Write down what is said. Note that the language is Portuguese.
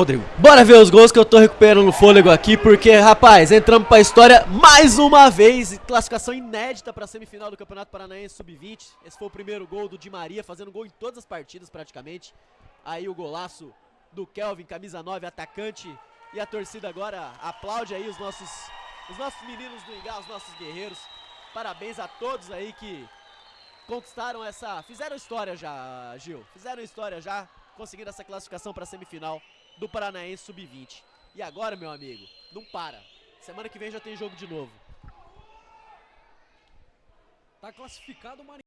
Rodrigo. Bora ver os gols que eu tô recuperando o fôlego aqui, porque, rapaz, entramos pra história mais uma vez. Classificação inédita pra semifinal do Campeonato Paranaense Sub-20. Esse foi o primeiro gol do Di Maria, fazendo gol em todas as partidas praticamente. Aí o golaço do Kelvin, camisa 9, atacante. E a torcida agora aplaude aí os nossos, os nossos meninos do Ingá, os nossos guerreiros. Parabéns a todos aí que conquistaram essa... Fizeram história já, Gil. Fizeram história já, conseguindo essa classificação pra semifinal do Paranaense Sub-20. E agora, meu amigo, não para. Semana que vem já tem jogo de novo. Tá classificado o.